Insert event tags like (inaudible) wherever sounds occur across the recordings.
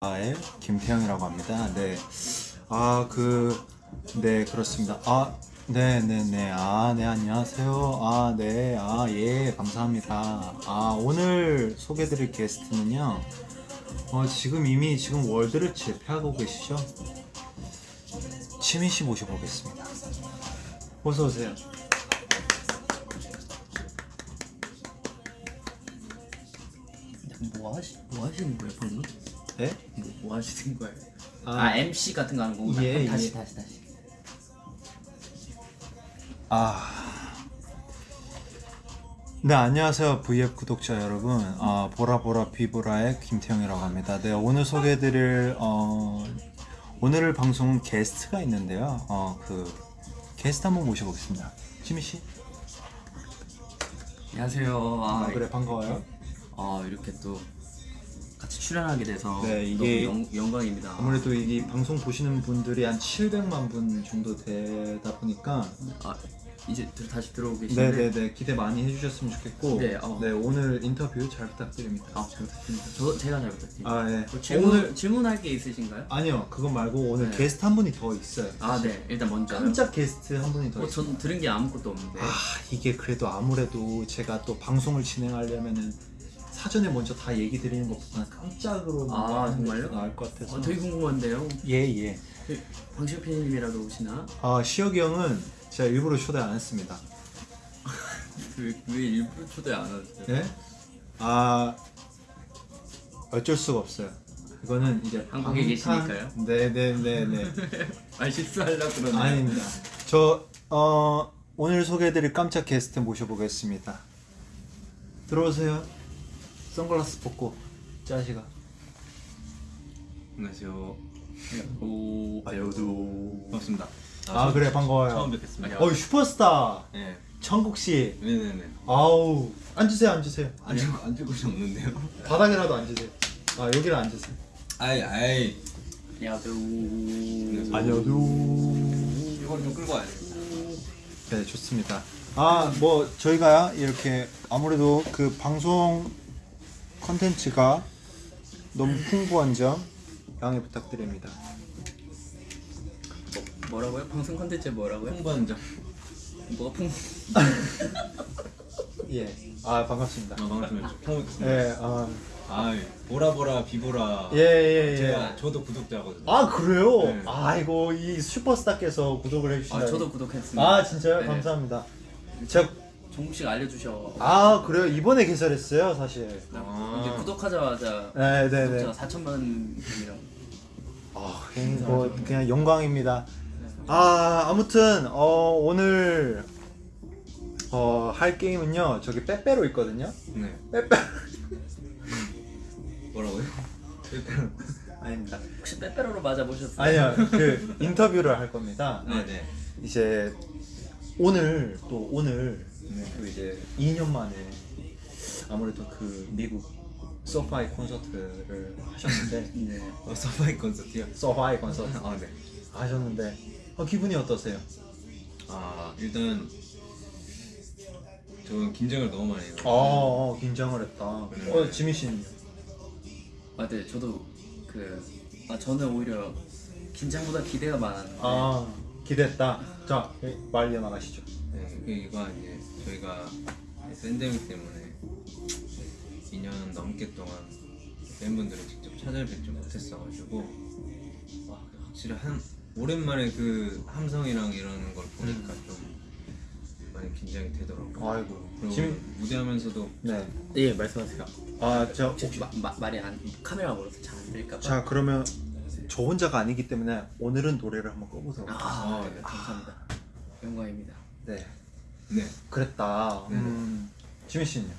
아의 김태형이라고 합니다. 네. 아, 그, 네, 그렇습니다. 아, 네, 네, 네. 아, 네, 안녕하세요. 아, 네. 아, 예, 감사합니다. 아, 오늘 소개드릴 게스트는요. 어, 지금 이미 지금 월드를 제패하고 계시죠? 치민 씨 모셔보겠습니다. 어서 오세요. 뭐 하시 뭐 하시는 거예요 방금? 네? 뭐, 뭐 하시는 거예요? 아. 아, MC 같은 거 하는 거구나. 예, 다시 예. 다시 다시. 아. 네, 안녕하세요. VF 구독자 여러분. 아, 보라보라 비보라의 김태형이라고 합니다. 네, 오늘 소개해드릴, 어, 오늘 방송은 게스트가 있는데요. 어, 그, 게스트 한번 모셔보겠습니다. 지미씨. 안녕하세요. 아, 아, 그래, 반가워요. 아 이렇게 또 같이 출연하게 돼서 네, 이게 너무 영, 영광입니다. 아무래도 이 방송 보시는 분들이 한 700만 분 정도 되다 보니까 아 이제 들, 다시 들어오고 계신데. 네네네 기대 많이 해주셨으면 좋겠고 네, 어. 오늘 인터뷰 잘 부탁드립니다. 아 잘 부탁드립니다. 저 제가 잘 부탁드립니다. 아, 예. 뭐 질문 오늘 질문할 게 있으신가요? 아니요 그거 말고 오늘 네. 게스트 한 분이 더 있어요 아네 일단 먼저. 깜짝 게스트 한 분이 더 어, 있어요 전 들은 게 아무것도 없는데. 아 이게 그래도 아무래도 제가 또 방송을 진행하려면은 사전에 먼저 다 얘기 드리는 것보다는 깜짝으로 아, 정말요? 나을 것 같아서 어, 되게 궁금한데요. 예예 그, 방시혁 PD님이라도 오시나? 아 시혁이 형은 제가 일부러 초대 안 했습니다 (laughs) 왜, 왜 일부러 초대 안 하세요? 예? 아 어쩔 수가 없어요 이거는 이제 한국에 계시니까요? 네네네네 (laughs) 아 실수하려고 그러네. 아닙니다. 저 어, 오늘 소개해드릴 깜짝 게스트 모셔보겠습니다. 들어오세요. 선글라스 벗고 짜시가. 안녕하세요. 오. 아여도 반갑습니다. 아, 그래 반가워요. 처음 뵙겠습니다. 어이 슈퍼스타 네, 천국 씨. 네네네. 아우 앉으세요 앉으세요. 앉을 앉을 곳이 없는데요. 바닥이라도 앉으세요. 아 여기를 앉으세요. 아이 아이. 야도. 안녕하세요. 이걸 좀 끌고 와야 돼. 네 좋습니다. 아 뭐 저희가 이렇게 아무래도 그 방송 컨텐츠가 너무 풍부한 점 양해 부탁드립니다. 뭐 라고요? 방송 컨텐츠 뭐라고요? 홍보한 점. 뭐가 풍? (laughs) 예. 아 반갑습니다. 아 반갑습니다. 처음 뵙겠습니다. 예. 아. 아이 보라 보라 비보라. 예, 예, 예. 제가 저도 구독자거든요. 아, 그래요? 네. 아이고, 이 슈퍼스타께서 구독을 해주신다. 아 저도 구독했습니다. 아, 진짜요? 네. 감사합니다. 제가, 씨가 알려주셔. 아, 그래요? 이번에 개설했어요, 사실. 아. 이제 구독하자마자 네, 네, 네. 구독자가 4천만 분이랑. 아, 그냥 뭐, 그냥 영광입니다. 아, 아무튼, 어, 오늘, 어, 할 게임은요, 저기 빼빼로 있거든요? 네. 빼빼 뭐라고요? (laughs) 아닙니다. 혹시 빼빼로로 맞아 보셨어요? 아니요, 그, 인터뷰를 할 겁니다. 네네. 이제, 오늘, 또 오늘, 네. 또 이제 2년 만에 아무래도 그 미국 소파이 콘서트를 하셨는데 (laughs) 네. 어, 서바이 콘서트요. 소파이 콘서트 아 네. 하셨는데 어, 기분이 어떠세요? 아 일단 저는 긴장을 너무 많이 해요. 어, 어 긴장을 했다. 네. 어 지민 씨는요? 아, 네. 저도 그. 아 저는 오히려 긴장보다 기대가 많았는데. 아 기대했다. 자말 이어나가시죠. 네, 이거 이제 저희가 팬데믹 때문에 2년 넘게 동안 팬분들을 직접 찾아뵙지 못했어가지고 와, 확실히 한 오랜만에 그 함성이랑 이런 걸 보니까 좀 많이 긴장이 되더라고요. 아이고 그리고 지민 무대하면서도 네. 예 말씀하세요. 아저 혹시 마, 마, 말이 안 카메라 멀어서 잘 안 들릴까 봐. 자 그러면 저 혼자가 아니기 때문에 오늘은 노래를 한번 꺼보도록. 아, 아, 네. 네. 감사합니다. 영광입니다. 네. 네 그랬다. 네. 음, 지민 씨는요?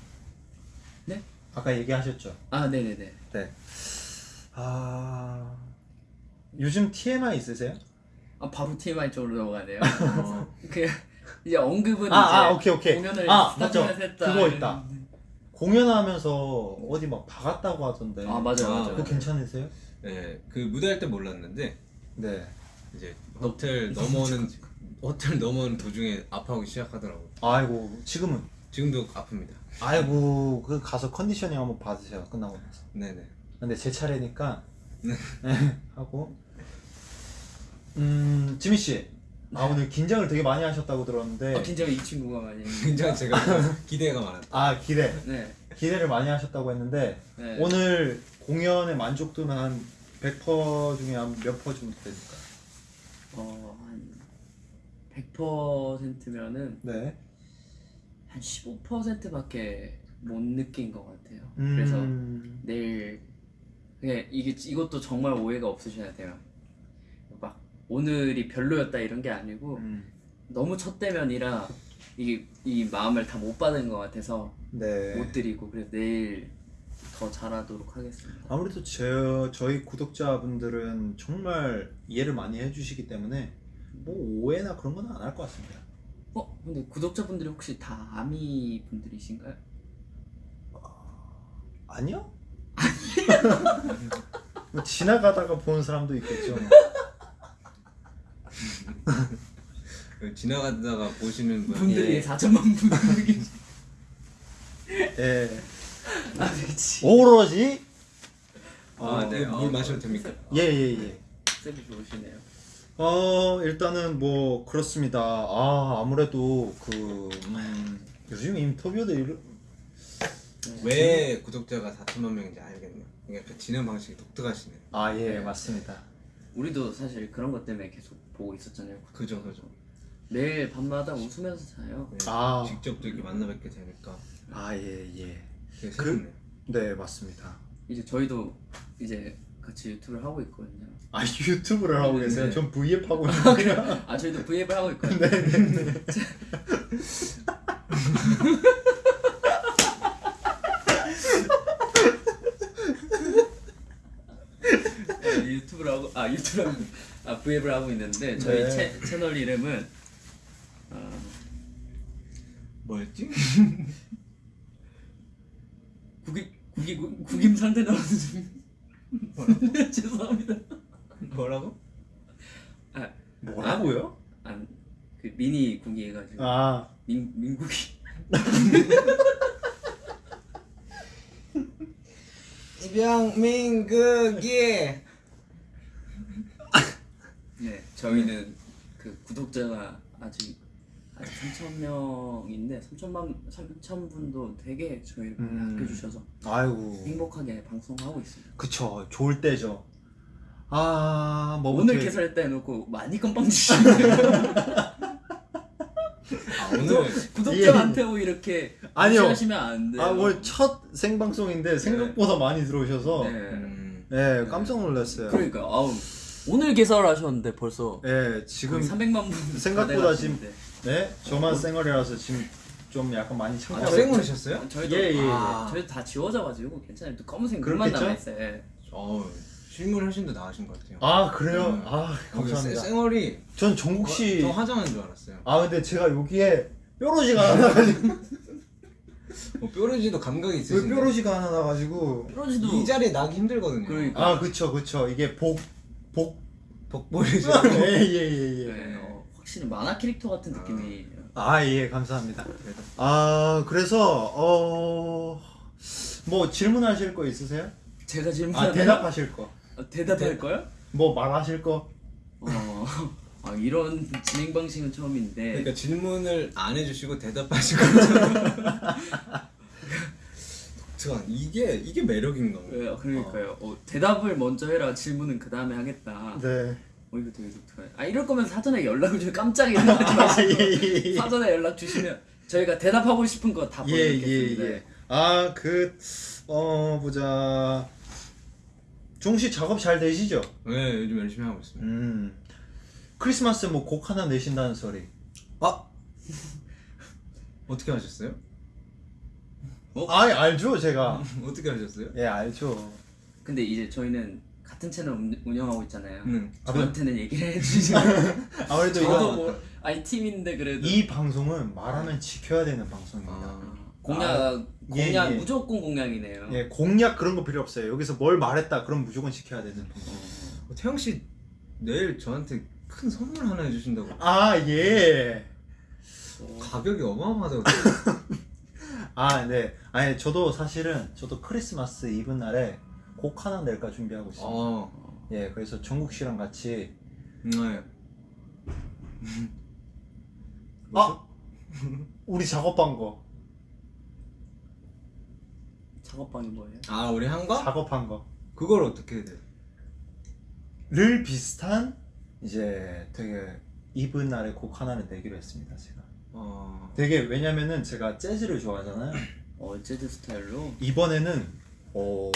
네? 아까 얘기하셨죠? 아, 네네네. 네. 아 요즘 TMI 있으세요? 아, 바로 TMI 쪽으로 넘어가네요. (laughs) 어, 그 이제 언급은 아, 이제 아, 오케이, 오케이. 공연을 아, 맞죠. 했다. 그거 있다. 공연하면서 어디 막 박았다고 하던데. 아 맞아요 아, 맞아요. 그거 괜찮으세요? 네, 그 무대할 때 몰랐는데 네. 이제 호텔 넘어오는 호텔 넘어오는 도중에 아파하기 시작하더라고요. 아이고 지금은 지금도 아픕니다. 아이고 그 가서 컨디셔닝 한번 받으세요 끝나고 나서. 네네. 근데 제 차례니까 네, 하고 음 지민 씨. 아 오늘 긴장을 되게 많이 하셨다고 들었는데 어, 긴장이 이 친구가 많이. 굉장히 제가 기대가 많았다. 아 기대 네. 기대를 많이 하셨다고 했는데 네. 오늘 공연의 만족도는 한 100% 중에 한 몇 퍼 정도 될까요? 어한 100%면은 네. 한 15%밖에 못 느낀 것 같아요. 음, 그래서 내일 그냥 이게 이것도 정말 오해가 없으셔야 돼요. 막 오늘이 별로였다 이런 게 아니고 음, 너무 첫 대면이라 이게 이 마음을 다 못 받은 것 같아서 네. 못 드리고 그래서 내일 더 잘하도록 하겠습니다. 아무래도 제, 저희 구독자분들은 정말 이해를 많이 해주시기 때문에 뭐 오해나 그런 건 안 할 것 같습니다. 어 근데 구독자분들이 혹시 다 아미 분들이신가요? 아니요? 뭐 지나가다가 보는 사람도 있겠죠. 그 지나가다가 보시는 분 분들이 예. 4천만 분들이 (laughs) 계시. 예. 아 그렇지. 오로지 아, 네. 물 마셔도 됩니까? 예예 예. 쌤이 좋으시네요. 어 일단은 뭐 그렇습니다. 아 아무래도 그 음, 요즘 인터뷰들 이런 왜 구독자가 4천만 명인지 알겠네요. 그러니까 그 진행 방식이 독특하시네요. 아예 네. 맞습니다. 우리도 사실 그런 것 때문에 계속 보고 있었잖아요. 그죠, 그죠. 매일 밤마다 웃으면서 자요. 네, 아. 직접 또 이렇게 만나 뵙게 되니까 아 예 예. 되게 그-. 네 맞습니다. 이제 저희도 이제 같이 유튜브를 하고 있거든요. 아 유튜브를 하고 계세요? 네. 전 V앱 하고 있는데요. 아 저희도 V앱을 하고 있거든요. 네네네. 네, 유튜브를 하고 아 유튜브 아 V앱을 하고 있는데 저희 네. 채, 채널 이름은 어, 뭐였지? (laughs) 국임 국임 국임 상태 나오는 중. (laughs) 죄송합니다. 뭐라고? 아, 뭐라고요? 아그 미니 국이 해가지고 아 민 민국이. (laughs) 이병민극이 네 저희는 그 구독자가 아직 아직 3천 명인데 3천만 3천 분도 되게 저희를 많이 음. 아껴주셔서 아이고 행복하게 방송하고 있습니다. 그쵸 좋을 때죠. 아 뭐부터 오늘 개설했다 해놓고 많이 건빵 주시네요. 아, 오늘 구독자한테 뭐 이렇게 아니요. 무시하시면 안 돼요. 아 오늘 첫 생방송인데 생각보다 많이 들어오셔서 네. 음, 네 깜짝 놀랐어요. 그러니까 아우 오늘 개설하셨는데 벌써 네 지금 지금 300만 분 생각보다 다 지금. 네 저만 쌩얼이라서 지금 좀 약간 많이 아, 창피하고 생얼이셨어요? 저희도 예, 예, 예. 아, 저희도 다 지워져가지고 괜찮아요. 또 검은색 눈만? 남아있어요. 예. 어 실물 훨씬 더 나으신 것 같아요. 아 그래요? 음. 아 감사합니다. 생얼이 전 정국 저 씨. 화장한 줄 알았어요. 아 근데 제가 여기에 뾰루지가 하나 나가지고 어, 뾰루지도 감각이 왜 있으신데 뾰루지가 하나 나가지고 프로지도 이 자리에 나기 힘들거든요. 그러니까. 아 그쵸 그쵸 이게 복 복 복보이죠. 예예예 예. 네, 어, 확실히 만화 캐릭터 같은 느낌이 아 예 감사합니다. 그래도 아 그래서 어 뭐 질문하실 거 있으세요? 제가 아 질문하면 대답하실 거. 어, 대답할 거요? 뭐 말하실 거? 어, 아, 이런 진행 방식은 처음인데 그러니까 질문을 안 해주시고 대답하시고 독특한 (laughs) 이게 이게 매력인가 봐요. 네, 그러니까요. 어, 대답을 먼저 해라. 질문은 그 다음에 하겠다. 네. 어 이거 되게 독특하네. 아 이럴 거면 사전에 연락을 주면 깜짝이야 연락하지 마시고 예예예. (laughs) 사전에 연락 주시면 저희가 대답하고 싶은 거 다 보여드리겠습니다. 예, 예. 아그 어 보자. 종씨 작업 잘 되시죠? 네 요즘 열심히 하고 있습니다. 음. 크리스마스 뭐 곡 하나 내신다는 소리. 아 (laughs) 어떻게 하셨어요? 아 알죠 제가. (laughs) 어떻게 하셨어요? 예 알죠. 근데 이제 저희는 같은 채널 운- 운영하고 있잖아요. 응. 저한테는 얘기를 해주시고 (laughs) 아무래도 저도 이거 뭐 아니 팀인데 그래도 이 방송은 말하면 지켜야 되는 방송입니다. 아, 공약 아, 예, 공약 예. 무조건 공약이네요. 예 공약 그런 거 필요 없어요. 여기서 뭘 말했다 그럼 무조건 지켜야 되는 방송. 어, 태영 씨 내일 저한테 큰 선물 하나 해주신다고 아 예. 가격이 어마어마하다고 (laughs) 아 네. 아니 저도 사실은 저도 크리스마스 이브 날에 곡 하나 낼까 준비하고 있습니다. 어, 예, 그래서 정국 씨랑 같이 네. (laughs) 아 우리 작업한 거 작업방이 뭐예요? 아 우리 한 거? 작업한 거. 그걸 어떻게 해야 돼? 를 비슷한 이제 되게 이분 날의 곡 하나를 내기로 했습니다 제가 어, 되게 왜냐면은 제가 재즈를 좋아하잖아요 어 재즈 스타일로 이번에는 어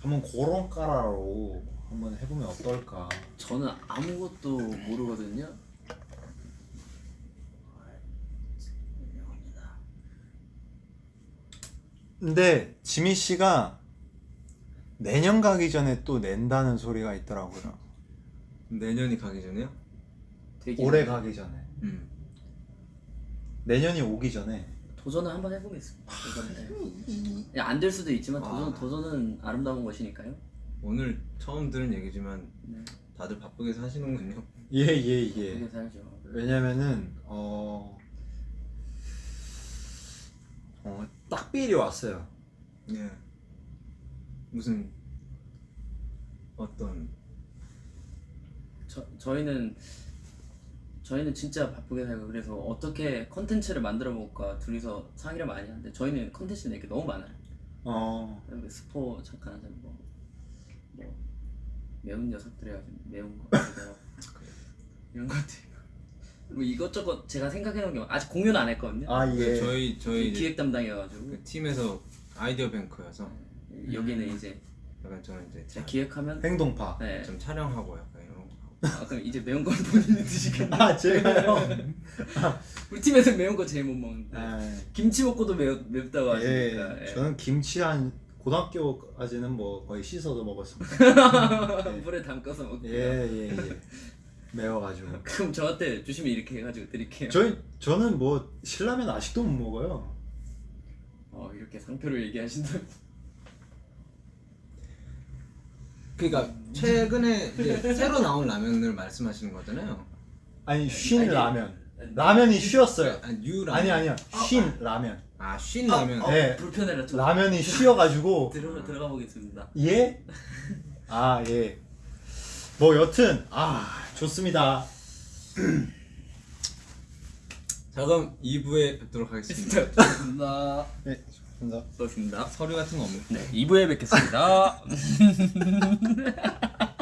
한번 그런 까라로 한번 해보면 어떨까 저는 아무것도 모르거든요. 근데 지미 씨가 내년 가기 전에 또 낸다는 소리가 있더라고요 내년이 가기 전에요? 되게 올해 가기 전에 음. 내년이 오기 전에 도전을 한번 해보겠습니다. 도전을. 안될 수도 있지만 도전 아. 도전은 아름다운 것이니까요. 오늘 처음 들은 얘기지만 네. 다들 바쁘게 사시는군요. 예예예 그렇게 살죠. 왜냐면은 어, 어 딱비일이 왔어요 예. 무슨 어떤 저 저희는 저희는 진짜 바쁘게 살고 그래서 어떻게 컨텐츠를 만들어 볼까 둘이서 상의를 많이 하는데 저희는 컨텐츠 낼게 너무 많아요. 어뭐 스포 잠깐 하자 뭐, 뭐 매운 녀석들 해가지고 매운 거 (laughs) 이런 것들 뭐 이것저것 제가 생각해 놓은 게 아직 공유는 안 했거든요. 아, 그 예. 저희 저희 이제 기획 담당이어가지고 그 팀에서 아이디어 뱅크여서 여기는 이제 약간 저는 이제 기획하면 행동파. 네. 좀 촬영하고 약간 이런 거 하고. 아 그럼 이제 매운 건 본인이 드시겠네. 아, 제가요? (laughs) 우리 팀에서 매운 거 제일 못 먹는데 아, 김치 먹고도 매 맵다고 예, 하시니까. 예. 저는 김치 한 고등학교까지는 뭐 거의 씻어서 먹었습니다. (laughs) 물에 담가서 먹고. 예, 예, 예. 매워가지고. (laughs) 그럼 저한테 주시면 이렇게 해가지고 드릴게요. 저희 저는 뭐 신라면 아직도 못 먹어요. 어 이렇게 상표를 얘기하신다. 그러니까 최근에 이제 새로 나온 라면을 말씀하시는 거잖아요. 아니 쉰 아니, 라면. 라면이 쉬었어요. 아니 유 라면. 아니 아니야. 쉰 라면. 아쉰 라면. 어, 네. 불편해라 좀. 라면이 쉬어 가지고 (laughs) 들어 들어가 보겠습니다. 예? 아 예. 뭐 여튼 아 좋습니다. 자 그럼 2부에 뵙도록 하겠습니다. (laughs) 감 사합니다. 네, 좋습니다. 수고하셨습니다. 서류 같은 거 없나요? 네, 2부에 뵙겠습니다. (laughs)